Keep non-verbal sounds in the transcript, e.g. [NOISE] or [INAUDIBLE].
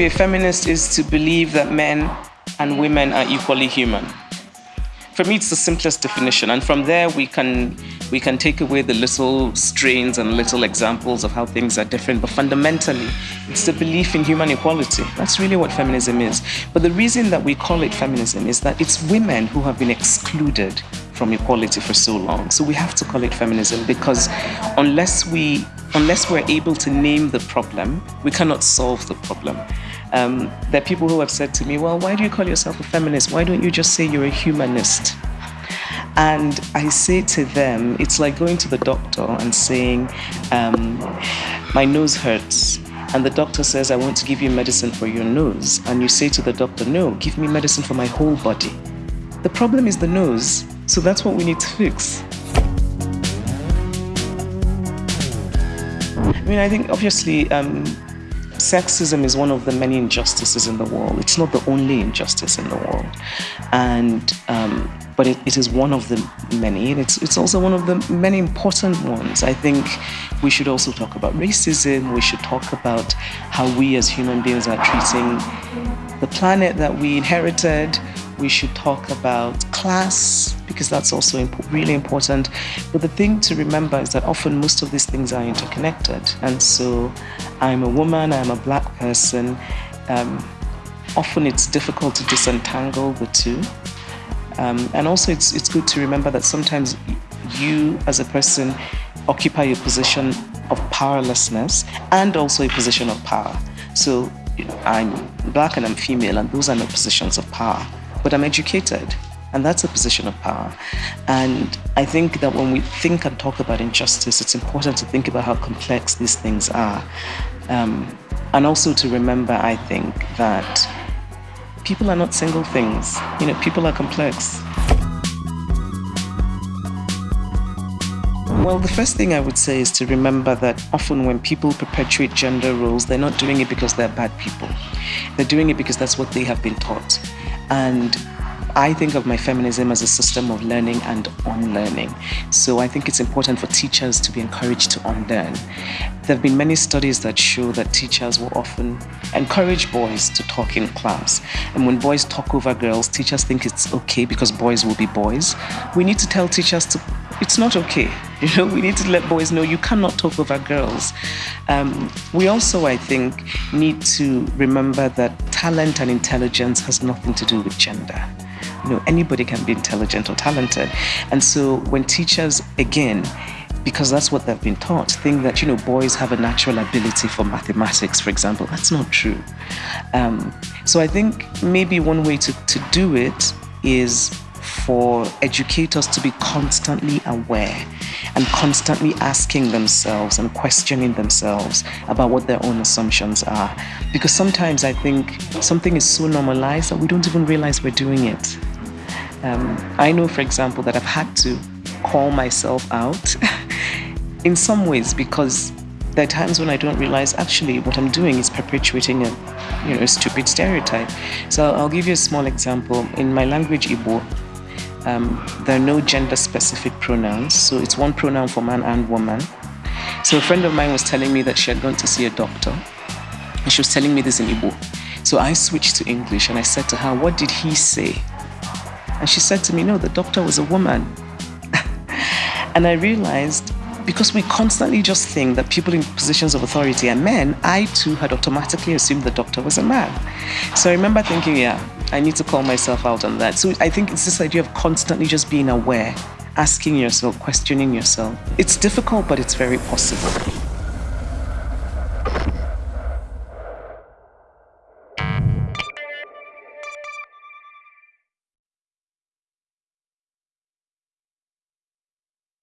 Be a feminist is to believe that men and women are equally human. For me, it's the simplest definition, and from there we can we can take away the little strains and little examples of how things are different. But fundamentally, it's the belief in human equality. That's really what feminism is. But the reason that we call it feminism is that it's women who have been excluded from equality for so long. So we have to call it feminism because unless we unless we're able to name the problem, we cannot solve the problem. Um, there are people who have said to me, well, why do you call yourself a feminist? Why don't you just say you're a humanist? And I say to them, it's like going to the doctor and saying, um, my nose hurts. And the doctor says, I want to give you medicine for your nose. And you say to the doctor, no, give me medicine for my whole body. The problem is the nose. So that's what we need to fix. I mean, I think obviously um, sexism is one of the many injustices in the world. It's not the only injustice in the world, and um, but it, it is one of the many, and it's it's also one of the many important ones. I think we should also talk about racism. We should talk about how we as human beings are treating the planet that we inherited. We should talk about class because that's also imp really important. But the thing to remember is that often most of these things are interconnected. And so I'm a woman, I'm a black person. Um, often it's difficult to disentangle the two. Um, and also it's, it's good to remember that sometimes you as a person occupy a position of powerlessness and also a position of power. So you know, I'm black and I'm female and those are my positions of power but I'm educated. And that's a position of power. And I think that when we think and talk about injustice, it's important to think about how complex these things are. Um, and also to remember, I think, that people are not single things. You know, people are complex. Well, the first thing I would say is to remember that often when people perpetuate gender roles, they're not doing it because they're bad people. They're doing it because that's what they have been taught. And I think of my feminism as a system of learning and unlearning. So I think it's important for teachers to be encouraged to unlearn. There have been many studies that show that teachers will often encourage boys to talk in class. And when boys talk over girls, teachers think it's okay because boys will be boys. We need to tell teachers to it's not okay. [LAUGHS] You know, we need to let boys know you cannot talk over girls. Um, we also, I think, need to remember that talent and intelligence has nothing to do with gender. You know, anybody can be intelligent or talented. And so when teachers, again, because that's what they've been taught, think that, you know, boys have a natural ability for mathematics, for example. That's not true. Um, so I think maybe one way to, to do it is for educators to be constantly aware and constantly asking themselves and questioning themselves about what their own assumptions are. Because sometimes I think something is so normalized that we don't even realize we're doing it. Um, I know, for example, that I've had to call myself out [LAUGHS] in some ways because there are times when I don't realize actually what I'm doing is perpetuating a, you know, stupid stereotype. So I'll give you a small example. In my language, Igbo, um, there are no gender specific pronouns. So it's one pronoun for man and woman. So a friend of mine was telling me that she had gone to see a doctor and she was telling me this in Igbo. So I switched to English and I said to her, what did he say? And she said to me, no, the doctor was a woman. [LAUGHS] and I realized because we constantly just think that people in positions of authority are men, I too had automatically assumed the doctor was a man. So I remember thinking, yeah, I need to call myself out on that. So I think it's this idea of constantly just being aware, asking yourself, questioning yourself. It's difficult, but it's very possible.